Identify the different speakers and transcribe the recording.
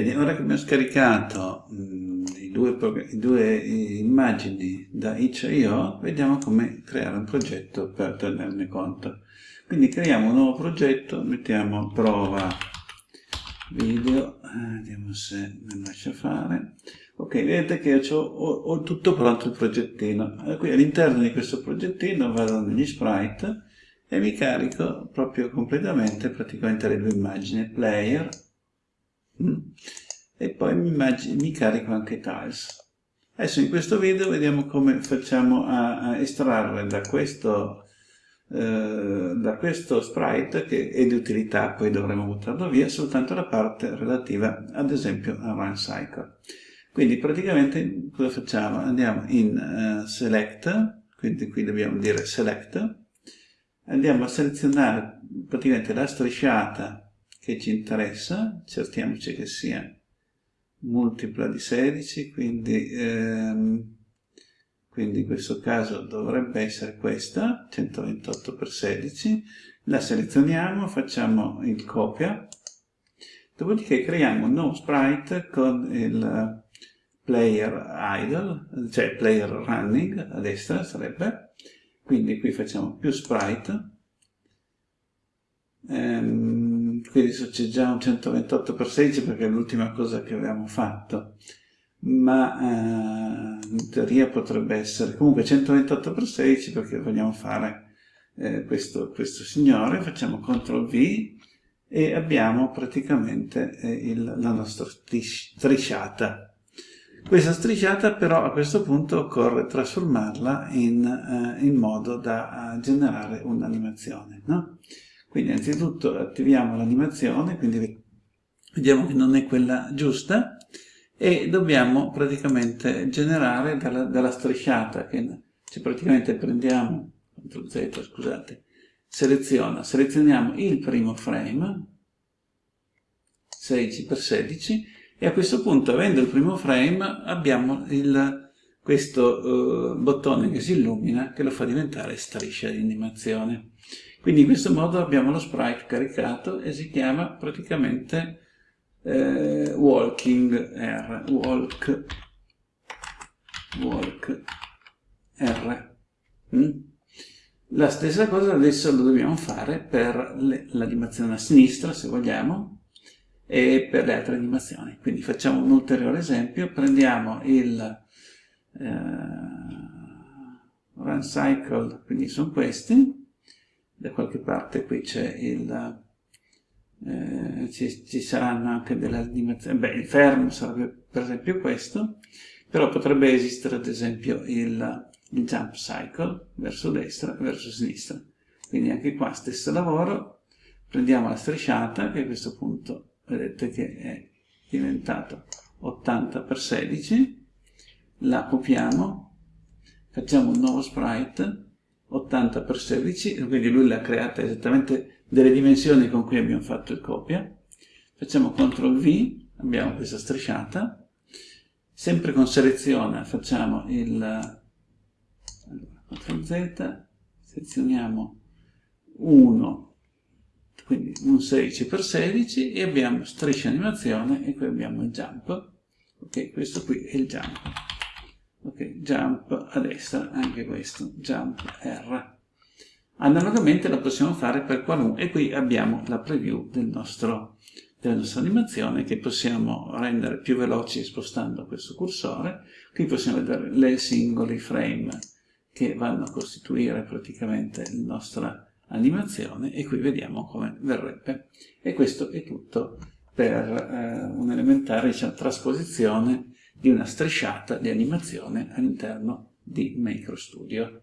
Speaker 1: Bene, ora che abbiamo scaricato mh, i, due i, due immagini da itch.io, vediamo come creare un progetto per tenerne conto. Quindi creiamo un nuovo progetto, mettiamo prova video, eh, vediamo se me lascia fare. Ok, vedete che ho, ho, tutto pronto il progettino. Qui all'interno di questo progettino vado negli sprite e mi carico proprio completamente praticamente le due immagini, player Mm. E poi mi, mi, carico anche tiles. Adesso in questo video vediamo come facciamo a, a estrarre da questo, eh, da questo sprite, che è di utilità, poi dovremo buttarlo via, soltanto la parte relativa ad esempio a run cycle. Quindi praticamente cosa facciamo? Andiamo in uh, select, quindi qui dobbiamo dire select, andiamo a selezionare praticamente la strisciata che ci interessa, cerchiamoci che sia multipla di 16, quindi, ehm, quindi in questo caso dovrebbe essere questa, 128 per 16, la selezioniamo, facciamo il copia, dopodiché creiamo un nuovo sprite con il player idle, cioè player running a destra sarebbe, quindi qui facciamo più sprite, ehm, quindi un 128 per 16 perché è l'ultima cosa che avevamo fatto ma eh, in teoria potrebbe essere comunque 128 per 16 perché vogliamo fare eh, questo, questo, signore facciamo CTRL V e abbiamo praticamente eh, il, la nostra strisciata questa strisciata però a questo punto occorre trasformarla in, eh, in modo da eh, generare un'animazione no? Quindi innanzitutto attiviamo l'animazione, quindi vediamo che non è quella giusta, e dobbiamo praticamente generare dalla, dalla strisciata, che cioè praticamente prendiamo, CTRL Z scusate, seleziona, selezioniamo il primo frame, 16x16, e a questo punto, avendo il primo frame, abbiamo il, questo uh, bottone che si illumina, che lo fa diventare striscia di animazione. Quindi in questo modo abbiamo lo sprite caricato e si chiama praticamente eh, walking R, walk, walk R. Mm? La stessa cosa adesso lo dobbiamo fare per l'animazione a sinistra, se vogliamo, e per le altre animazioni. Quindi facciamo un ulteriore esempio, prendiamo il eh, run cycle, quindi sono questi, da qualche parte qui c'è il eh, ci, ci, saranno anche delle animazioni beh il fermo sarebbe per esempio questo però potrebbe esistere ad esempio il, il jump cycle verso destra e verso sinistra. Quindi anche qua stesso lavoro prendiamo la strisciata che a questo punto vedete che è diventato 80 x 16 la copiamo facciamo un nuovo sprite 80 x 16, quindi lui l'ha creata esattamente delle dimensioni con cui abbiamo fatto il copia. Facciamo CTRL V, abbiamo questa strisciata, sempre con seleziona facciamo il allora, CTRL Z, selezioniamo 1, quindi un 16 x 16 e abbiamo striscia animazione e qui abbiamo il jump. Ok, questo qui è il jump ok, jump a destra, anche questo, jump R. Analogamente lo possiamo fare per qualunque, e qui abbiamo la preview del nostro, della nostra animazione che possiamo rendere più veloci spostando questo cursore. Qui possiamo vedere le singoli frame che vanno a costituire praticamente la nostra animazione e qui vediamo come verrebbe. E questo è tutto per eh, un'elementare diciamo, trasposizione di una strisciata di animazione all'interno di Macro Studio.